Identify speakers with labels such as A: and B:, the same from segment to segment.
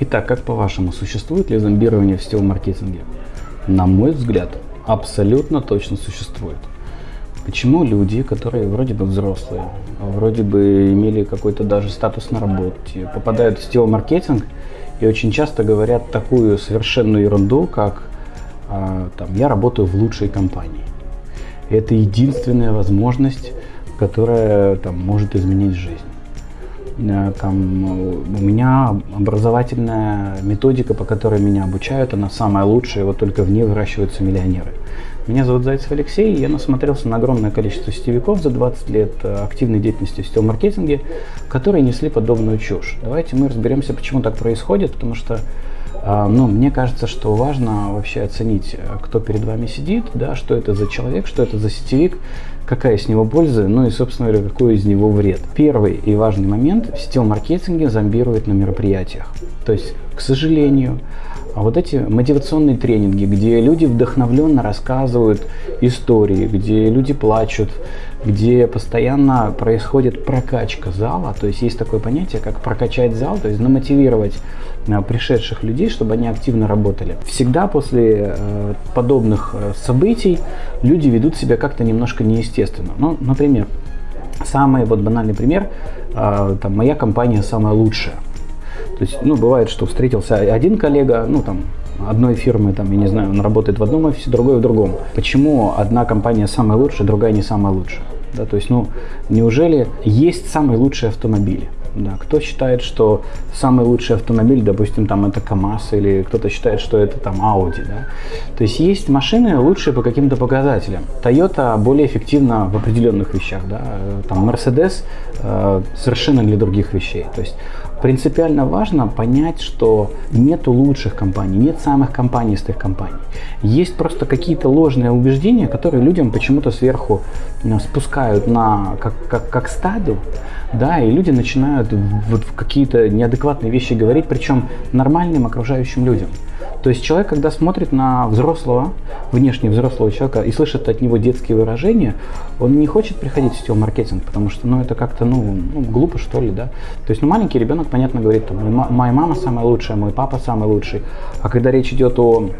A: Итак, как по-вашему, существует ли зомбирование в сетевом-маркетинге? На мой взгляд, абсолютно точно существует. Почему люди, которые вроде бы взрослые, вроде бы имели какой-то даже статус на работе, попадают в сетевой маркетинг и очень часто говорят такую совершенную ерунду, как а, там, «я работаю в лучшей компании». Это единственная возможность, которая там, может изменить жизнь. Э, там, у меня образовательная методика, по которой меня обучают, она самая лучшая, вот только в ней выращиваются миллионеры. Меня зовут Зайцев Алексей, я насмотрелся на огромное количество сетевиков за 20 лет э, активной деятельности в сетевом маркетинге, которые несли подобную чушь. Давайте мы разберемся, почему так происходит, потому что э, ну, мне кажется, что важно вообще оценить, кто перед вами сидит, да, что это за человек, что это за сетевик, какая с него польза, ну и, собственно говоря, какой из него вред. Первый и важный момент – в сетевом маркетинге зомбирует на мероприятиях. То есть, к сожалению, вот эти мотивационные тренинги, где люди вдохновленно рассказывают истории, где люди плачут, где постоянно происходит прокачка зала, то есть есть такое понятие, как прокачать зал, то есть намотивировать а, пришедших людей, чтобы они активно работали. Всегда после э, подобных э, событий люди ведут себя как-то немножко неестественно. Ну, например, самый вот банальный пример, э, там, моя компания самая лучшая. То есть, ну, бывает, что встретился один коллега, ну, там, одной фирмы, там, я не знаю, он работает в одном офисе, другой в другом. Почему одна компания самая лучшая, другая не самая лучшая? Да, то есть, ну, неужели есть самые лучшие автомобили? Да, кто считает, что самый лучший автомобиль, допустим, там это КАМАЗ, или кто-то считает, что это там Audi, да? То есть есть машины лучшие по каким-то показателям. Toyota более эффективна в определенных вещах, да? Там Mercedes э, совершенно для других вещей. То есть принципиально важно понять, что нету лучших компаний, нет самых компанистых компаний. Есть просто какие-то ложные убеждения, которые людям почему-то сверху э, спускают на как, как, как стаду, да, и люди начинают вот какие-то неадекватные вещи говорить, причем нормальным окружающим людям. То есть человек, когда смотрит на взрослого, внешне взрослого человека и слышит от него детские выражения, он не хочет приходить в сетевой маркетинг, потому что, ну, это как-то, ну, ну, глупо, что ли, да. То есть, ну, маленький ребенок, понятно, говорит, там, моя мама самая лучшая, мой папа самый лучший. А когда речь идет о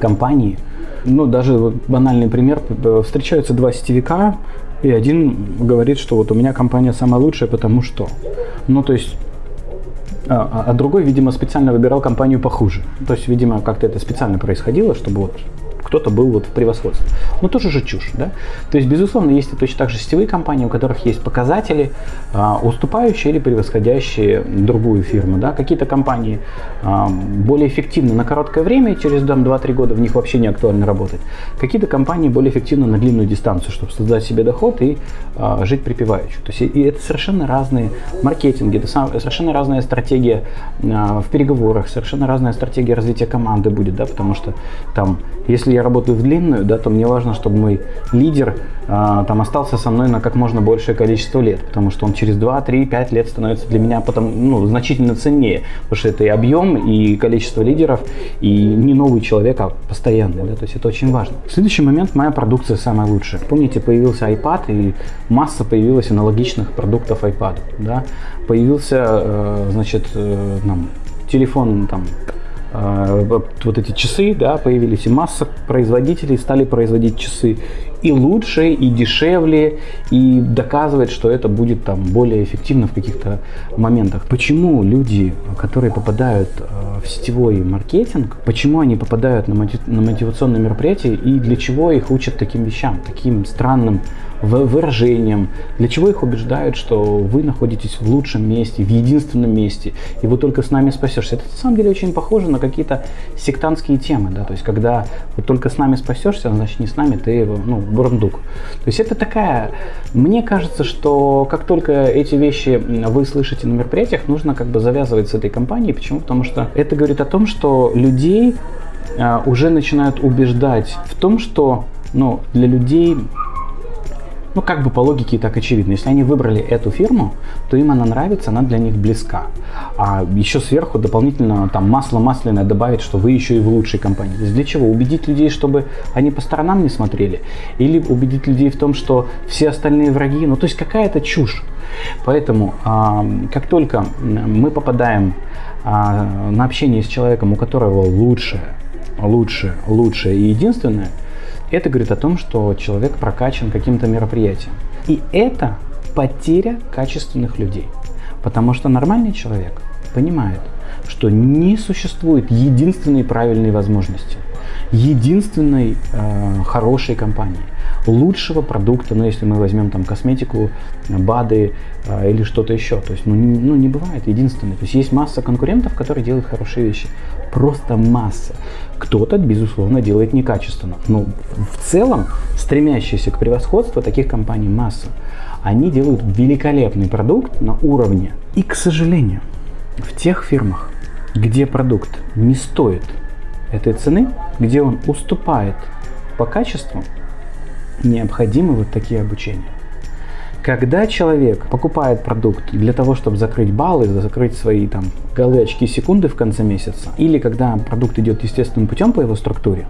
A: компании, ну, даже вот банальный пример, встречаются два сетевика, и один говорит, что вот у меня компания самая лучшая, потому что. Ну, то есть а, а, а другой, видимо, специально выбирал компанию похуже. То есть, видимо, как-то это специально происходило, чтобы вот кто-то был вот в превосходстве. Но тоже же чушь, да? То есть, безусловно, есть и точно так же сетевые компании, у которых есть показатели, а, уступающие или превосходящие другую фирму, да? Какие-то компании а, более эффективны на короткое время, через 2-3 года в них вообще не актуально работать. Какие-то компании более эффективны на длинную дистанцию, чтобы создать себе доход и а, жить припеваючи. То есть, и это совершенно разные маркетинги, это совершенно разная стратегия а, в переговорах, совершенно разная стратегия развития команды будет, да, потому что там, если я работаю в длинную, да, то мне важно, чтобы мой лидер а, там остался со мной на как можно большее количество лет, потому что он через 2, 3, 5 лет становится для меня потом, ну, значительно ценнее, потому что это и объем, и количество лидеров, и не новый человек, а постоянный, да, то есть это очень важно. Следующий момент, моя продукция самая лучшая. Помните, появился iPad, и масса появилась аналогичных продуктов iPad, да, появился, э, значит, э, нам, телефон там вот эти часы, да, появились, и масса производителей стали производить часы и лучше, и дешевле, и доказывать, что это будет там более эффективно в каких-то моментах. Почему люди, которые попадают э, в сетевой маркетинг, почему они попадают на мотивационные мероприятия и для чего их учат таким вещам, таким странным выражением, для чего их убеждают, что вы находитесь в лучшем месте, в единственном месте, и вы только с нами спасешься. Это на самом деле очень похоже на какие-то сектантские темы, да, то есть когда вот только с нами спасешься, значит не с нами, ты ну, бурундук. То есть это такая, мне кажется, что как только эти вещи вы слышите на мероприятиях, нужно как бы завязывать с этой компанией. Почему? Потому что это говорит о том, что людей а, уже начинают убеждать в том, что ну, для людей ну, как бы по логике так очевидно. Если они выбрали эту фирму, то им она нравится, она для них близка. А еще сверху дополнительно там масло масляное добавить, что вы еще и в лучшей компании. То есть для чего? Убедить людей, чтобы они по сторонам не смотрели? Или убедить людей в том, что все остальные враги? Ну, то есть какая-то чушь. Поэтому, как только мы попадаем а, на общение с человеком, у которого лучшее, лучшее, лучшее и единственное, это говорит о том, что человек прокачан каким-то мероприятием. И это потеря качественных людей. Потому что нормальный человек понимает, что не существует единственной правильной возможности, единственной э, хорошей компании, лучшего продукта, ну если мы возьмем там косметику, БАДы э, или что-то еще, то есть ну не, ну не бывает единственной, то есть есть масса конкурентов, которые делают хорошие вещи, просто масса. Кто-то, безусловно, делает некачественно, но в целом стремящиеся к превосходству таких компаний масса. Они делают великолепный продукт на уровне. И, к сожалению, в тех фирмах, где продукт не стоит этой цены, где он уступает по качеству, необходимы вот такие обучения. Когда человек покупает продукт для того, чтобы закрыть баллы, закрыть свои там галочки секунды в конце месяца, или когда продукт идет естественным путем по его структуре,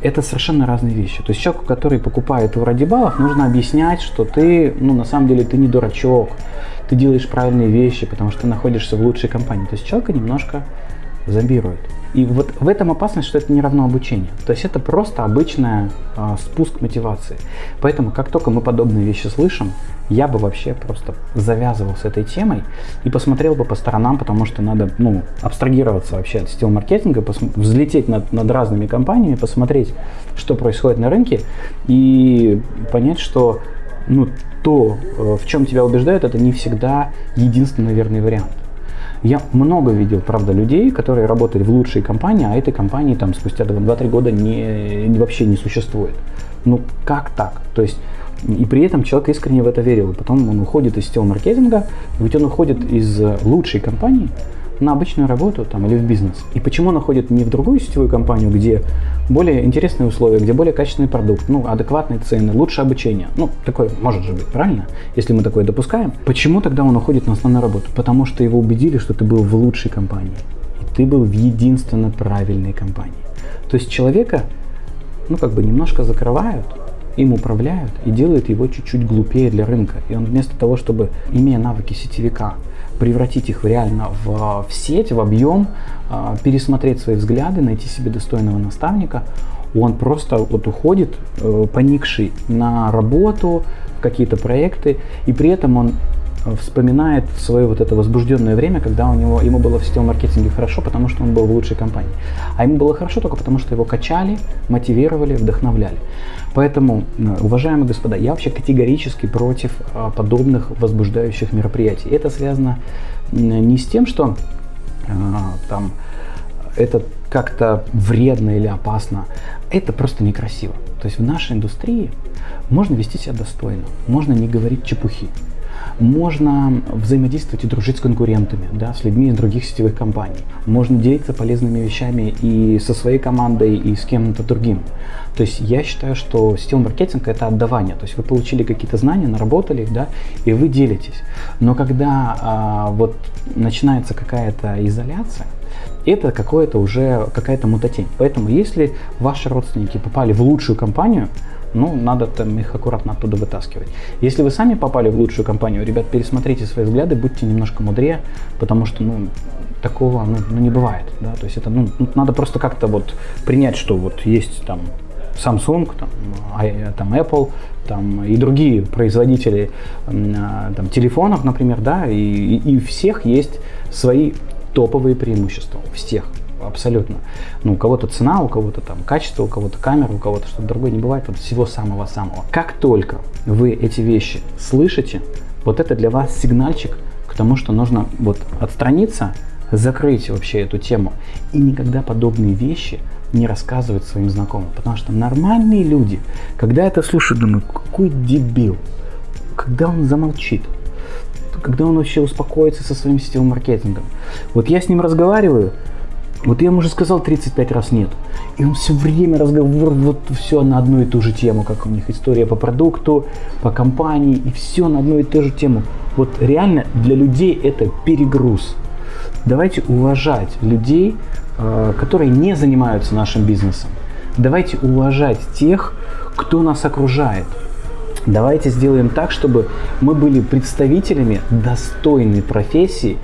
A: это совершенно разные вещи. То есть человеку, который покупает его ради баллов, нужно объяснять, что ты, ну, на самом деле, ты не дурачок, ты делаешь правильные вещи, потому что ты находишься в лучшей компании. То есть человека немножко зомбирует. И вот в этом опасность, что это не равно обучению. То есть это просто обычный э, спуск мотивации. Поэтому как только мы подобные вещи слышим, я бы вообще просто завязывал с этой темой и посмотрел бы по сторонам, потому что надо ну, абстрагироваться вообще от сетевого маркетинга, взлететь над, над разными компаниями, посмотреть, что происходит на рынке и понять, что ну, то, э, в чем тебя убеждают, это не всегда единственный верный вариант. Я много видел, правда, людей, которые работали в лучшей компании, а этой компании там спустя 2-3 года не, не, вообще не существует. Ну, как так? То есть, и при этом человек искренне в это верил. И потом он уходит из сетевого маркетинга, ведь он уходит из лучшей компании, на обычную работу там, или в бизнес. И почему он уходит не в другую сетевую компанию, где более интересные условия, где более качественный продукт, ну, адекватные цены, лучше обучение. Ну, такое может же быть, правильно? Если мы такое допускаем. Почему тогда он уходит на основную работу? Потому что его убедили, что ты был в лучшей компании. И ты был в единственно правильной компании. То есть человека, ну, как бы немножко закрывают, им управляют и делают его чуть-чуть глупее для рынка. И он вместо того, чтобы, имея навыки сетевика, превратить их реально в, в сеть, в объем, а, пересмотреть свои взгляды, найти себе достойного наставника. Он просто вот уходит, э, поникший на работу, в какие-то проекты, и при этом он вспоминает свое вот это возбужденное время, когда у него, ему было в сетевом маркетинге хорошо, потому что он был в лучшей компании. А ему было хорошо только потому, что его качали, мотивировали, вдохновляли. Поэтому, э, уважаемые господа, я вообще категорически против а, подобных возбуждающих мероприятий. Это связано не с тем, что а, там это как-то вредно или опасно. Это просто некрасиво. То есть в нашей индустрии можно вести себя достойно, можно не говорить чепухи можно взаимодействовать и дружить с конкурентами, да, с людьми из других сетевых компаний. Можно делиться полезными вещами и со своей командой, и с кем-то другим. То есть я считаю, что сетевой маркетинг – это отдавание. То есть вы получили какие-то знания, наработали их, да, и вы делитесь. Но когда а, вот начинается какая-то изоляция, это какое-то уже какая-то мутатень. Поэтому если ваши родственники попали в лучшую компанию, ну, надо там их аккуратно оттуда вытаскивать. Если вы сами попали в лучшую компанию, ребят, пересмотрите свои взгляды, будьте немножко мудрее, потому что, ну, такого ну, ну, не бывает, да, то есть это, ну, надо просто как-то вот принять, что вот есть там Samsung, там, там Apple, там и другие производители а, там, телефонов, например, да, и, и у всех есть свои топовые преимущества, у всех абсолютно. Ну, у кого-то цена, у кого-то там качество, у кого-то камера, у кого-то что-то другое. Не бывает вот всего самого-самого. Как только вы эти вещи слышите, вот это для вас сигнальчик к тому, что нужно вот отстраниться, закрыть вообще эту тему и никогда подобные вещи не рассказывать своим знакомым. Потому что нормальные люди, когда это слушают, думают, какой дебил, когда он замолчит, когда он вообще успокоится со своим сетевым маркетингом. Вот я с ним разговариваю, вот я ему уже сказал 35 раз нет. И он все время разговор, вот все на одну и ту же тему, как у них история по продукту, по компании, и все на одну и ту же тему. Вот реально для людей это перегруз. Давайте уважать людей, э, которые не занимаются нашим бизнесом. Давайте уважать тех, кто нас окружает. Давайте сделаем так, чтобы мы были представителями достойной профессии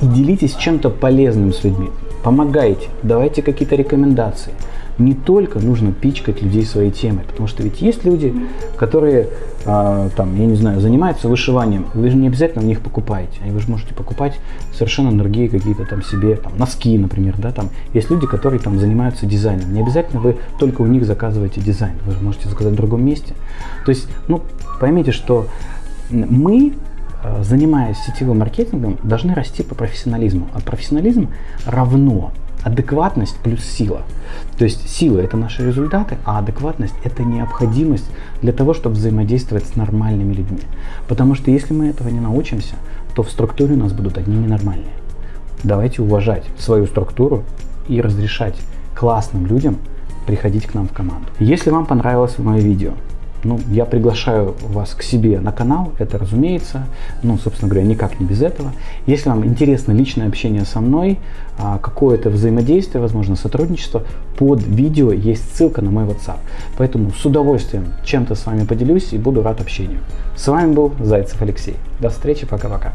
A: и делитесь чем-то полезным с людьми. Помогайте, давайте какие-то рекомендации. Не только нужно пичкать людей своей темой, потому что ведь есть люди, которые, э, там, я не знаю, занимаются вышиванием, вы же не обязательно в них покупаете, вы же можете покупать совершенно другие какие-то там себе, там, носки, например, да, там, есть люди, которые там занимаются дизайном, не обязательно вы только у них заказываете дизайн, вы же можете заказать в другом месте, то есть, ну, поймите, что мы а, занимаясь сетевым маркетингом, должны расти по профессионализму. А профессионализм равно адекватность плюс сила. То есть сила это наши результаты, а адекватность это необходимость для того, чтобы взаимодействовать с нормальными людьми. Потому что если мы этого не научимся, то в структуре у нас будут одни ненормальные. Давайте уважать свою структуру и разрешать классным людям приходить к нам в команду. Если вам понравилось мое видео, ну, я приглашаю вас к себе на канал, это разумеется, ну, собственно говоря, никак не без этого. Если вам интересно личное общение со мной, а, какое-то взаимодействие, возможно, сотрудничество, под видео есть ссылка на мой WhatsApp. Поэтому с удовольствием чем-то с вами поделюсь и буду рад общению. С вами был Зайцев Алексей. До встречи, пока-пока.